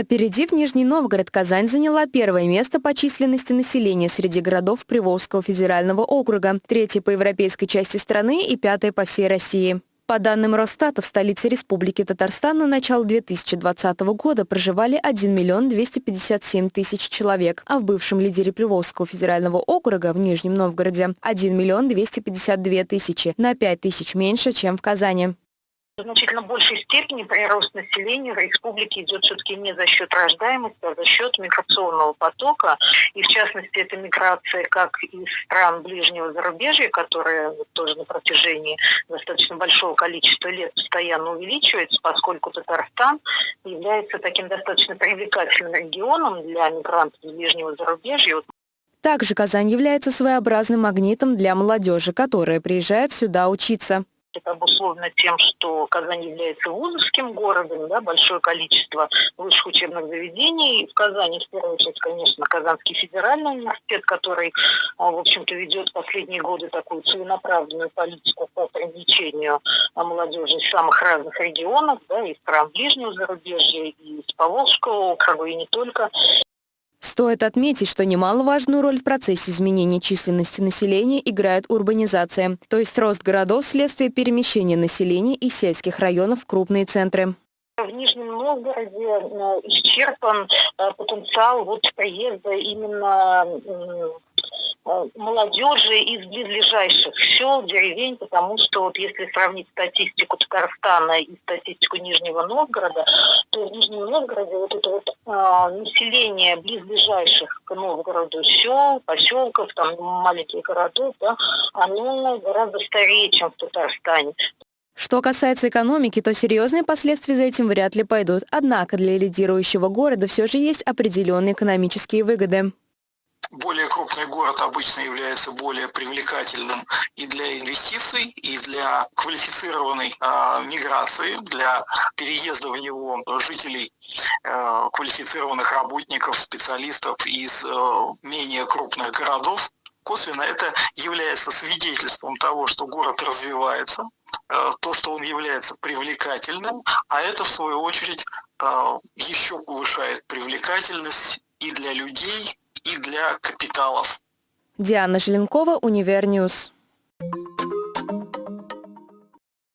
Опередив Нижний Новгород, Казань заняла первое место по численности населения среди городов Приволжского федерального округа, третье по европейской части страны и пятое по всей России. По данным Росстата, в столице Республики Татарстан на начало 2020 года проживали 1 миллион 257 тысяч человек, а в бывшем лидере Приволжского федерального округа в Нижнем Новгороде 1 миллион 252 тысячи, на 5 тысяч меньше, чем в Казани. Значительно большей степени прирост населения в республике идет все-таки не за счет рождаемости, а за счет миграционного потока. И в частности, это миграция как из стран ближнего зарубежья, которая тоже на протяжении достаточно большого количества лет постоянно увеличивается, поскольку Татарстан является таким достаточно привлекательным регионом для мигрантов из ближнего зарубежья. Также Казань является своеобразным магнитом для молодежи, которая приезжает сюда учиться. Это обусловлено тем, что Казань является вузовским городом, да, большое количество высших учебных заведений. В Казани, в первую очередь, конечно, Казанский федеральный университет, который, а, в общем-то, ведет последние годы такую целенаправленную политику по привлечению а, молодежи из самых разных регионов, да, из стран ближнего зарубежья, и из Поволжского округа, и не только. Стоит отметить, что немаловажную роль в процессе изменения численности населения играет урбанизация, то есть рост городов вследствие перемещения населения из сельских районов в крупные центры. В Нижнем Новгороде э, исчерпан э, потенциал вот приезда именно Э, молодежи из близлежащих сел, деревень, потому что вот если сравнить статистику Татарстана и статистику Нижнего Новгорода, то в Нижнем Новгороде вот это вот население близлежащих к Новгороду сел, поселков, там маленьких городов, да, оно гораздо старее, чем в Татарстане. Что касается экономики, то серьезные последствия за этим вряд ли пойдут. Однако для лидирующего города все же есть определенные экономические выгоды более крупный город обычно является более привлекательным и для инвестиций, и для квалифицированной э, миграции, для переезда в него жителей, э, квалифицированных работников, специалистов из э, менее крупных городов. Косвенно это является свидетельством того, что город развивается, э, то, что он является привлекательным, а это в свою очередь э, еще повышает привлекательность и для людей, и для капиталов. Диана Желенкова, Univer News.